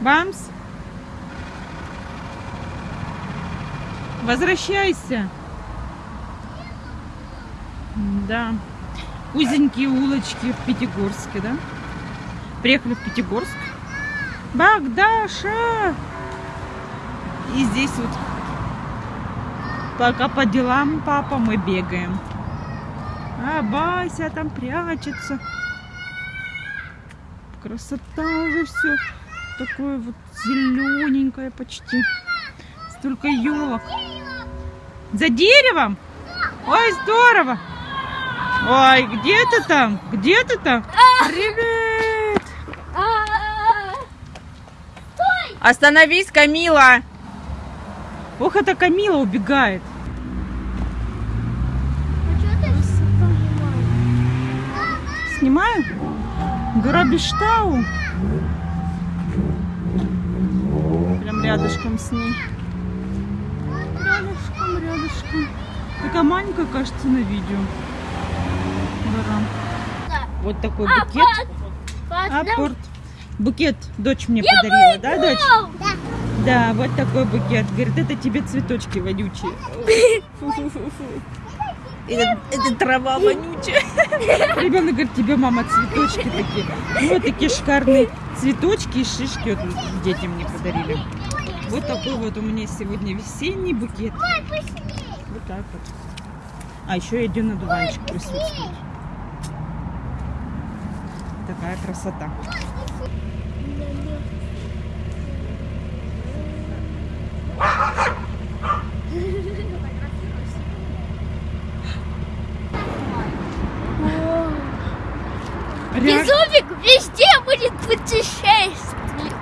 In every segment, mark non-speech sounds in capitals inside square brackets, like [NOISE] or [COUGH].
Бамс. Возвращайся. Да. Узенькие улочки в Пятигорске, да? Приехали в Пятигорск. Багдаша! И здесь вот пока по делам папа мы бегаем. А Бася там прячется. Красота уже все. Такое вот зелененькое почти. Столько елок. За деревом? Ой, здорово. Ой, где ты там? Где ты там? Привет. Остановись, Камила. Ох, это Камила убегает. Снимаю? Гора рядышком с ней. Рядышком, рядышком. Такая маленькая, кажется, на видео. Гора. Вот такой букет. Апорт. Букет дочь мне подарила, да, дочь? Да. Да, вот такой букет. Говорит, это тебе цветочки вонючие. Это, это трава вонючая. Ребенок говорит, тебе мама цветочки такие. Ну, вот такие шикарные цветочки и шишки вот дети мне подарили. Вот такой вот у меня сегодня весенний букет. Вот так вот. А еще один одуванчик присутствует. Такая красота. Ря- Безумик везде будет путешествовать.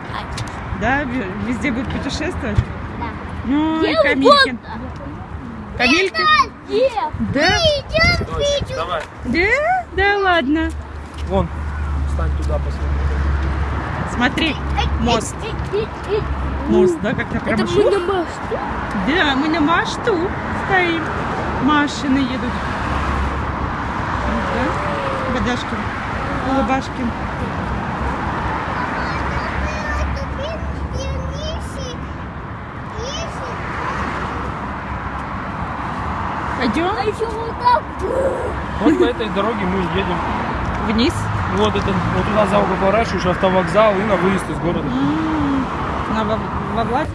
Да, ве- везде будет путешествовать? Да. Ну, Где Камилькин. Где? Да? идем, Дочь, давай. Да? Да ладно. Вон, встань туда, посмотри. Смотри, мост. Мост, да, как на Это промышлу? мы на мосту. Да, мы на машту стоим. Машины едут. Да? Водашкин. Улыбашкин. Пойдем А еще вот так. Вот по этой дороге мы едем. вниз. Вот это, вот туда за угол поворачиваешь, автовокзал и на выезд из города. На во, во власть.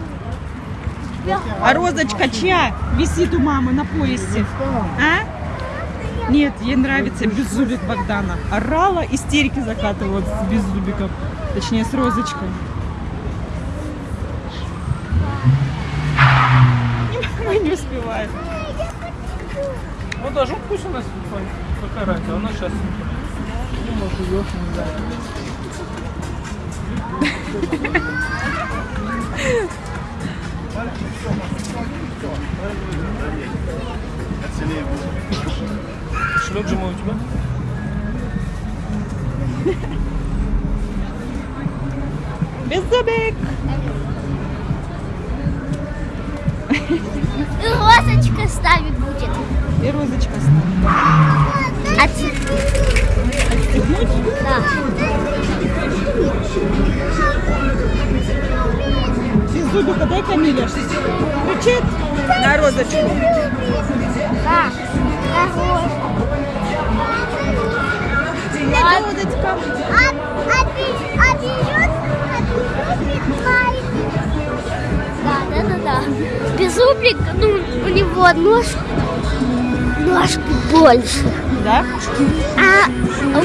А розочка чья висит у мамы на поясе? А? Нет, ей нравится беззубик Богдана. Орала, истерики закатывала с беззубиком. Точнее, с розочкой. [LAUGHS] Мы не успеваем. Ну даже пусть у нас какая разница, она сейчас дома живет, не знаю. Шлет же мой у тебя? Беззубик! И розочка ставить будет. И розочка ставит. Отстегнуть? Да. Беззубика дай Камиле. Кричит на розочку. Да. Привет, розочка. Да, да, да, да. Беззубик, ну, у него ножка, ножка больше. Да? А, а у,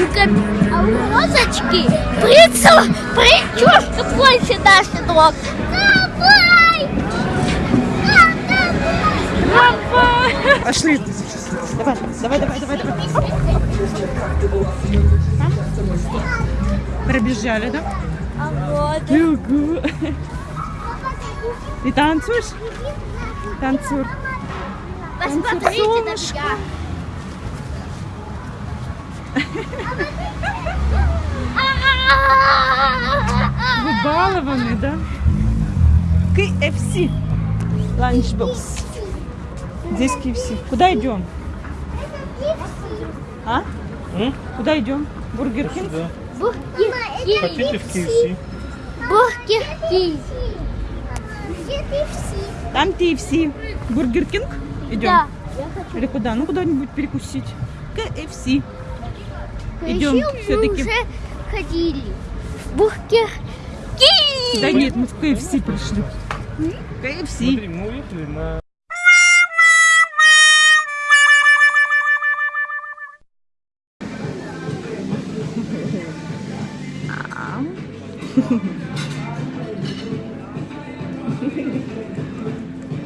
а у розочки прицел, причушка больше наших ног. Давай! Пошли. Давай, давай, давай, давай, давай. Пробежали, да? А вот. Ого. Ты [LAUGHS] танцуешь? Посмотрите меня. Вы балованы, да? KFC. Ланчбокс. Здесь KFC. Куда идем? А? М? Куда идем? Бургер Кинг? Хотите в KFC? Бургер Кинг. Там KFC. Бургер Кинг? Идем? Да. Я хочу. Или куда? Ну, куда-нибудь перекусить. KFC. Идем Еще мы уже ходили. в Кинг. Да нет, мы в KFC пришли. KFC. Смотри, мы уехали на...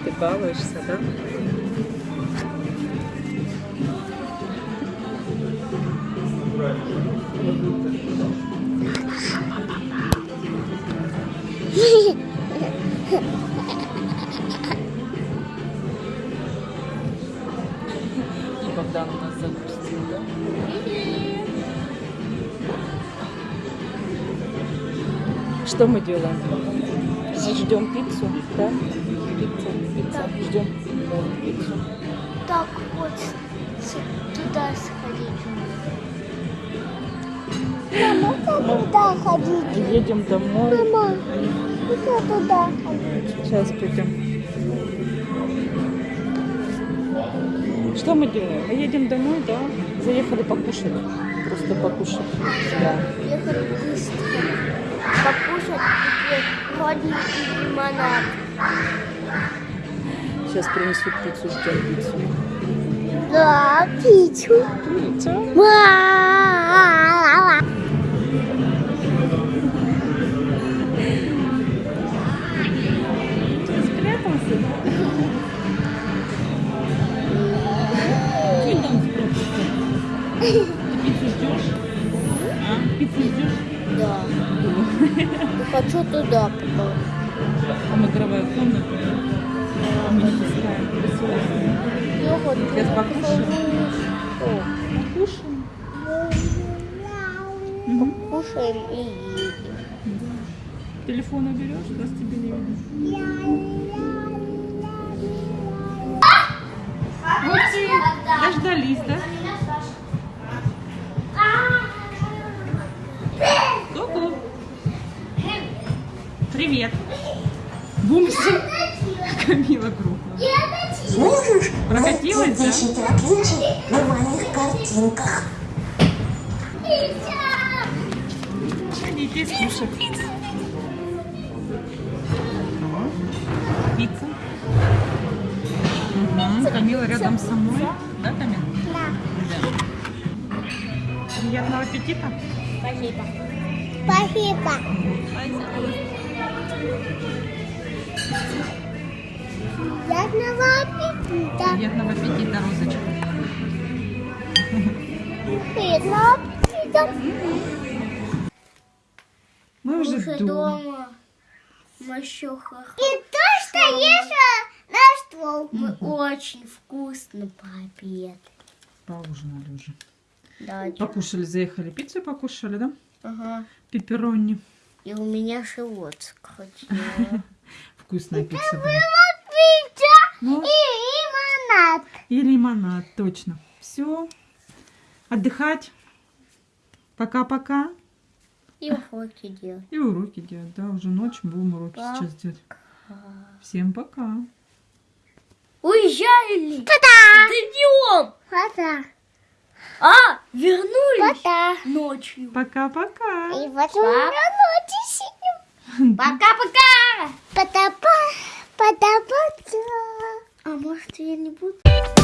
Ты балуешься, да? И Богдан у нас запустил, да? Что мы делаем? Ждем пиццу, да? Пицца, пицца, ждем пиццу. Так вот, туда сходить. Мама, как туда ходить? Едем домой. Мама, как туда ходить? Сейчас пойдем. Что мы делаем? Мы едем домой, да? Заехали покушать. Просто покушать. Да. Ехали быстро. Покушать и холодненький лимонад. Сейчас принесут пиццу, ждем пиццу. Да, пиццу. Пицца? Пиццу ждешь? А? Пиццу ждешь? Да. Хочу туда потом. Там игровая комната. А мы не пускаем. Красиво. Сейчас покушаем. Покушаем. Покушаем и едем. Телефон уберешь, раз тебе не видно. Дождались, да? Привет. Бумси. Камила группа. Можешь Прокатилась, да? на моих картинках? Хотите слушать? Пицца. Мгм, Камила рядом со мной. Да, Камила? Да. Приятного аппетита. Спасибо. Спасибо. Приятного аппетита. Приятного аппетита, Розочка. Приятного аппетита. Мы уже Уже дома. дома. Мы еще И то, что ешь на стол. Мы очень вкусно пообедали. Поужинали уже. Да, Покушали, заехали. Пиццу покушали, да? ага. Пепперони. И у меня живот скрутило. [LAUGHS] Вкусная пицца была. Пицца Ну, и лимонад. и лимонад, точно. Все. Отдыхать. Пока-пока. И уроки делать. И уроки делать. Да, уже ночь, будем уроки Пока. сейчас делать. Всем пока. Уезжали. Пока. Днем. Пока. А, вернулись. Пока. Ночью. Пока-пока. И вот Пока-пока. Пока-пока. Пока-пока. А может я не буду?